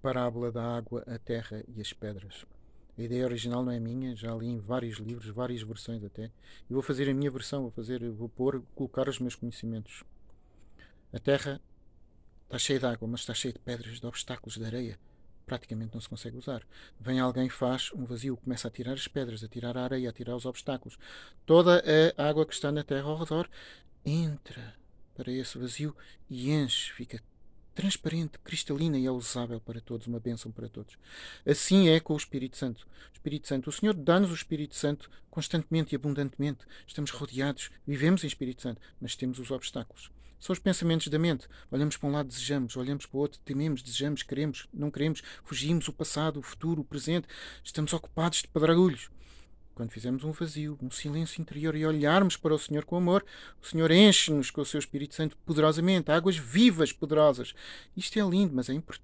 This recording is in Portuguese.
parábola da água, a terra e as pedras. A ideia original não é minha, já li em vários livros, várias versões até. E vou fazer a minha versão, vou fazer, vou pôr, colocar os meus conhecimentos. A terra está cheia de água, mas está cheia de pedras, de obstáculos, de areia. Praticamente não se consegue usar. Vem alguém, faz um vazio, começa a tirar as pedras, a tirar a areia, a tirar os obstáculos. Toda a água que está na terra ao redor entra para esse vazio e enche, fica transparente, cristalina e é usável para todos, uma bênção para todos. Assim é com o Espírito Santo. O Espírito Santo, o Senhor dá-nos o Espírito Santo constantemente e abundantemente. Estamos rodeados, vivemos em Espírito Santo, mas temos os obstáculos. São os pensamentos da mente. Olhamos para um lado, desejamos, olhamos para o outro, tememos, desejamos, queremos, não queremos, fugimos o passado, o futuro, o presente. Estamos ocupados de pedregulhos. Quando fizermos um vazio, um silêncio interior e olharmos para o Senhor com amor, o Senhor enche-nos com o seu Espírito Santo poderosamente, águas vivas, poderosas. Isto é lindo, mas é importante.